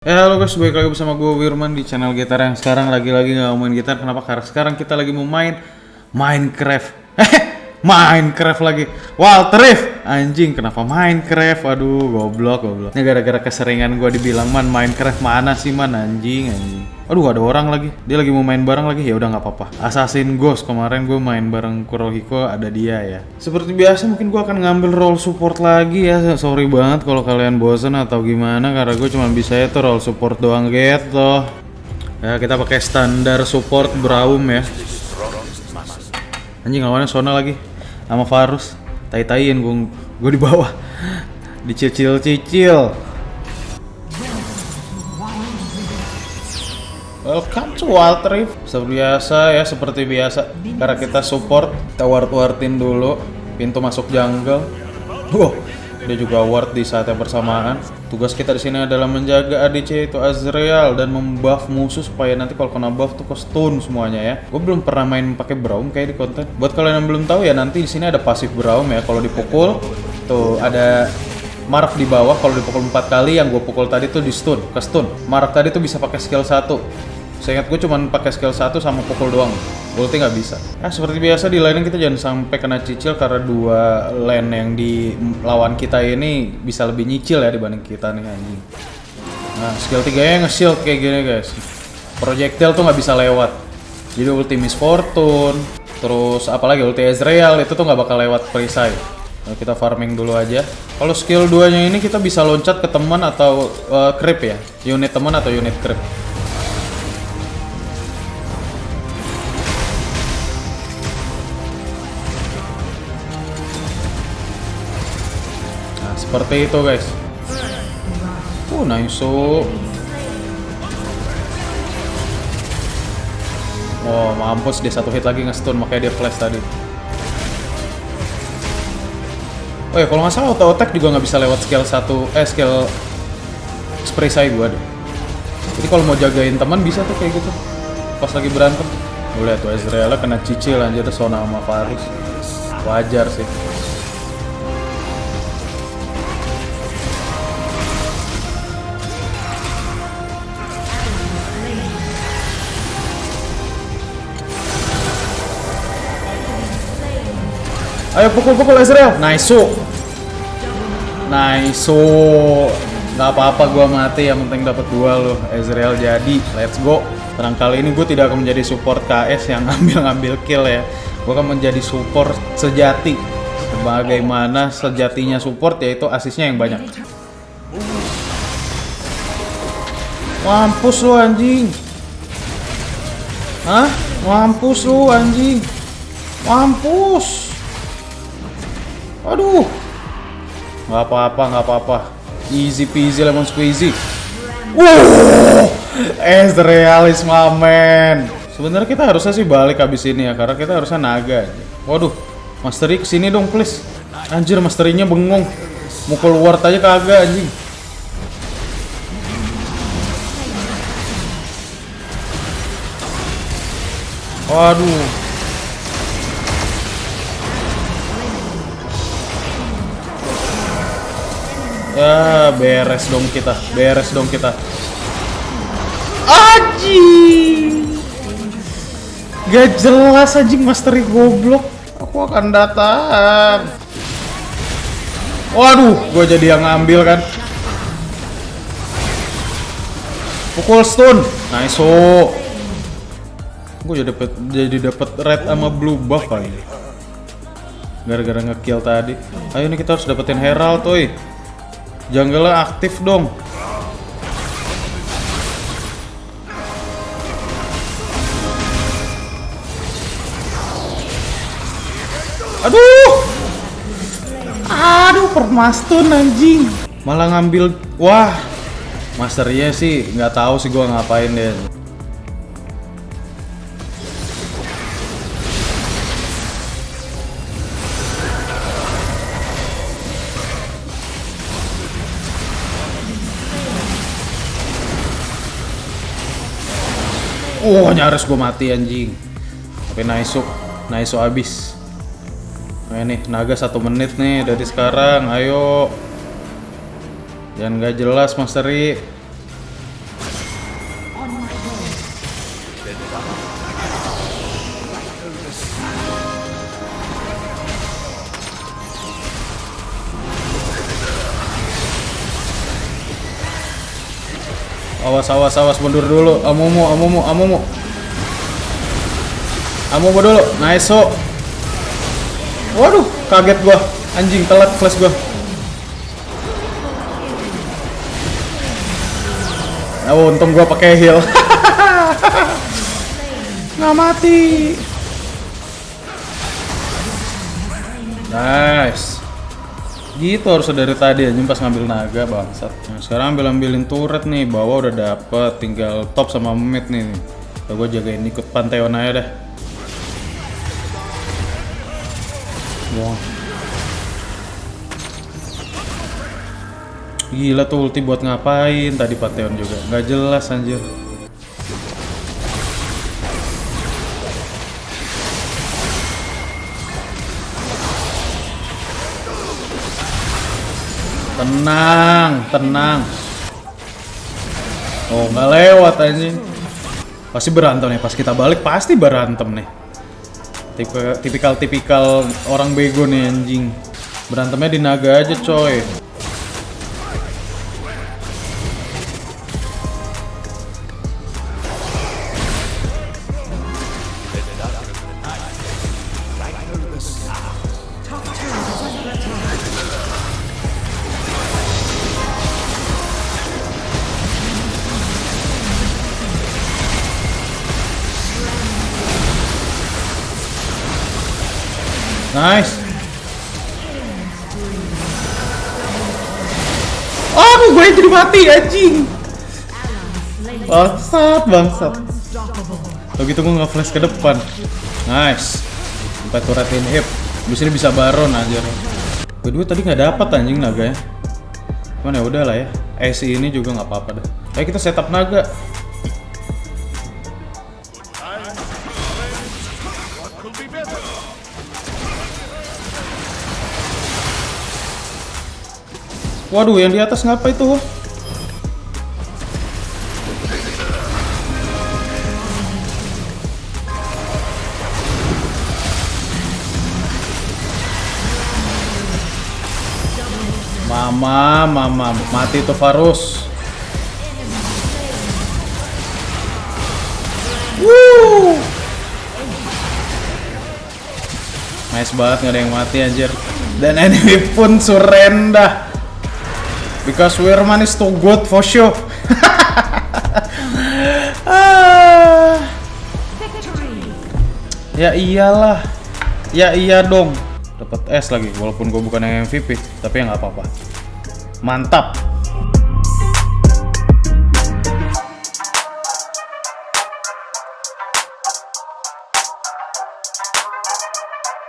Ya halo guys, balik lagi bersama gue Wirman di channel gitar yang sekarang lagi-lagi mau main gitar Kenapa? Karena sekarang kita lagi mau main Minecraft Eh, Minecraft lagi. Walter Reef! Anjing, kenapa Minecraft? Aduh, goblok, goblok. Ini gara-gara keseringan gue dibilang, Man, Minecraft mana sih, Man? Anjing, anjing. Aduh, ada orang lagi. Dia lagi mau main bareng lagi, ya udah nggak apa-apa. Assassin Ghost, kemarin gue main bareng Kurohiko, ada dia ya. Seperti biasa, mungkin gue akan ngambil role support lagi ya. Sorry banget kalau kalian bosen atau gimana Karena gue cuma bisa itu role support doang gitu. Ya, kita pakai standar support Braum ya. Anjing lawannya Sona lagi sama Varus. Tai-taiin gue gue di bawah. Dicicil-cicil. Welcome to Walter Reef. Seperti biasa ya, seperti biasa. Karena kita support, kita ward-wardin dulu pintu masuk jungle. Wow, dia juga ward di saat yang bersamaan. Tugas kita di sini adalah menjaga ADC itu Azrael dan membuff musuh supaya nanti kalau kena buff tuh ke stun semuanya ya. Gue belum pernah main pakai Braum kayak di konten. Buat kalian yang belum tahu ya nanti di sini ada pasif Braum ya. Kalau dipukul tuh ada Mark di bawah kalau dipukul 4 kali yang gue pukul tadi tuh di stun, ke stun. Mark tadi tuh bisa pakai skill 1. Saya ingat gue cuma pakai skill 1 sama pukul doang. Ulti nggak bisa. Nah, seperti biasa di laning kita jangan sampai kena cicil karena dua lane yang di lawan kita ini bisa lebih nyicil ya dibanding kita nih anjing. Nah, skill 3 nya nge-shield kayak gini guys. Projectile tuh nggak bisa lewat. Jadi ulti Miss Fortune, terus apalagi ulti Ezreal itu tuh nggak bakal lewat perisai. Nah, kita farming dulu aja. Kalau skill 2 nya ini kita bisa loncat ke teman atau uh, creep ya. Unit teman atau unit creep. Seperti itu guys. Uh, nice. Oh, mampus dia satu hit lagi nge-stun makanya dia flash tadi. Oh ya, kalau nggak salah auto attack juga nggak bisa lewat skill satu, eh skill spray saya gua deh. Jadi kalau mau jagain teman bisa tuh kayak gitu. Pas lagi berantem. Lihat tuh Ezreal kena cicil anjir Sona sama Varus. Wajar sih. Ayo pukul-pukul Ezreal. Nice. Nice. Gak apa-apa gua mati, yang penting dapat dua loh. Ezreal jadi. Let's go. Tenang kali ini gue tidak akan menjadi support KS yang ngambil-ngambil kill ya. Gue akan menjadi support sejati. Bagaimana sejatinya support yaitu asisnya yang banyak. Mampus lu anjing. Hah? Mampus lu anjing. Mampus. Aduh. Nggak apa-apa, nggak apa-apa. Easy peasy lemon squeezy. Wuh. Ezreal is my man. Sebenarnya kita harusnya sih balik habis ini ya, karena kita harusnya naga. Waduh, Mastery ke sini dong please. Anjir, Mastery-nya bengong. Mukul ward aja kagak anjing. Waduh. Ya, beres dong kita. Beres dong kita. Aji. Gak jelas anjing Mastery goblok. Aku akan datang. Waduh, gue jadi yang ngambil kan. Pukul stun. Nice. oh. Gue jadi dapet jadi dapat red sama blue buff kali. Gara-gara ngekill tadi. Ayo nih kita harus dapetin Herald tuh. Jungle aktif dong. Aduh. Aduh, permastun anjing. Malah ngambil wah. Masternya sih nggak tahu sih gua ngapain deh. Oh, nyaris gue mati anjing. Tapi Naisu, Naisu habis. Nah nih, naga satu menit nih dari sekarang. Ayo. Jangan gak jelas, Mastery. Awas, awas, awas, mundur dulu. Amumu, amumu, amumu. Amumu dulu. Nice, so. Waduh, kaget gua. Anjing, telat flash gua. Oh, untung gua pakai heal. Nggak mati. Nice. Gitu harusnya dari tadi aja pas ngambil naga bangsat. Nah, sekarang ambil ambilin turret nih, bawah udah dapet, tinggal top sama mid nih. Udah gue jagain ikut Pantheon aja dah. Wah. Gila tuh ulti buat ngapain tadi Pantheon juga. Nggak jelas anjir. Tenang, tenang. Oh, nggak lewat anjing. Pasti berantem nih, pas kita balik pasti berantem nih. Tipe tipikal-tipikal orang bego nih anjing. Berantemnya di naga aja, coy. Nice. Aduh, gue jadi mati anjing. Bangsat, bangsat. Kalau gitu gue nggak flash ke depan. Nice. Sampai turretin hip. Bisa ini bisa baron anjir. Kedua tadi nggak dapat anjing naga ya. Cuman ya udah lah ya. AC ini juga nggak apa-apa dah. Ayo kita setup naga. Waduh, yang di atas ngapa itu? Mama, mama, mati tuh Farus. Woo! Nice banget nggak ada yang mati anjir. Dan enemy pun surrender. Because Weirman is too good for sure. Ah. ya iyalah. Ya iya dong. Dapat S lagi walaupun gue bukan yang MVP, tapi ya nggak apa-apa. Mantap.